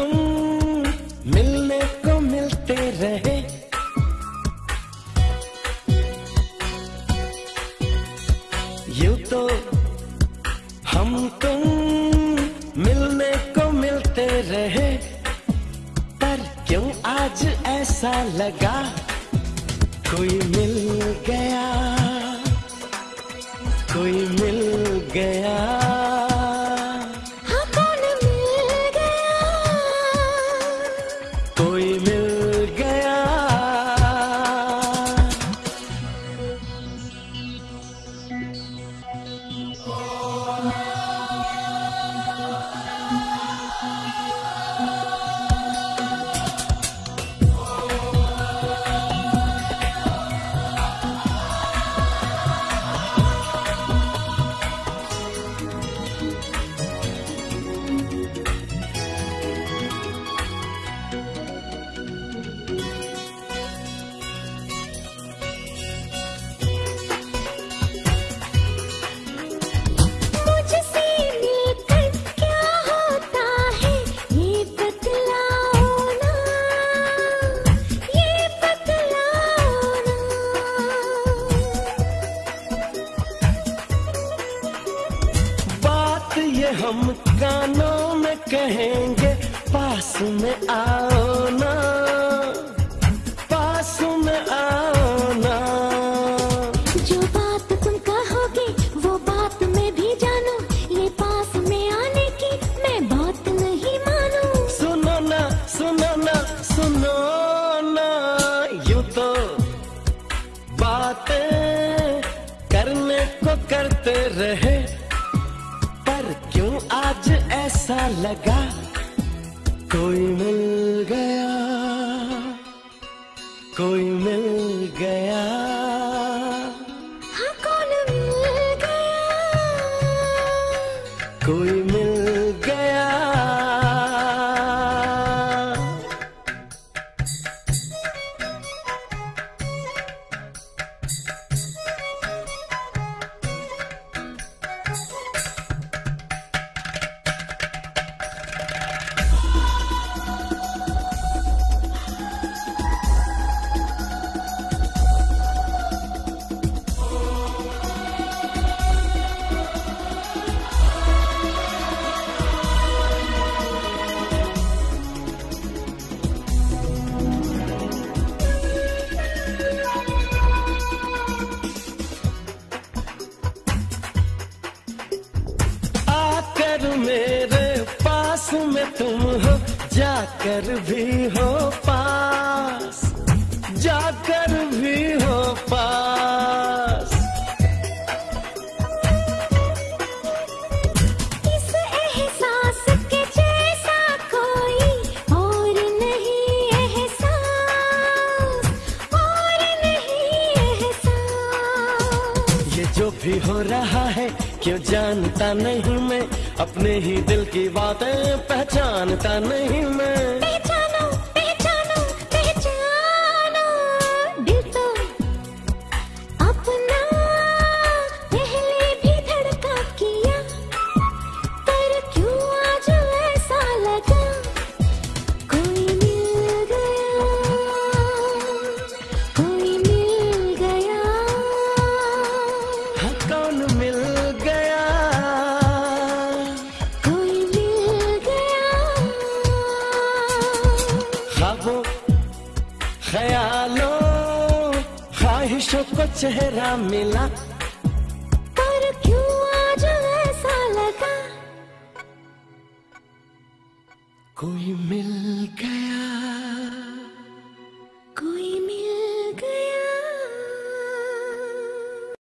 तुम मिलने को मिलते रहे। यूँ तो हम तुम मिलने को मिलते रहे। पर क्यों आज ऐसा लगा? कोई मिल गया। कोई कोई मिल ये हम कानों में कहेंगे पास में आओ ना पास में आओ ना जो बात तुम कहोगे वो बात मैं भी जानू। ये पास में आने की मैं बात नहीं मानू। सुनो ना सुनो ना सुनो ना यूँ तो बातें करने को करते रहे। आज ऐसा लगा कोई मिल गया कोई मिल गया। हाँ कौन मिल गया? कोई मिल तुम हो जाकर भी हो पास जाकर भी हो पास। इस एहसास के जैसा कोई और नहीं एहसास और नहीं एहसास। ये जो भी हो रहा है क्यों जानता नहीं मैं? अपने ही दिल की बातें पहचानता नहीं मैं। ख्यालों ख्वाहिशों को चेहरा मिला। पर क्यों आज ऐसा लगा? कोई मिल गया।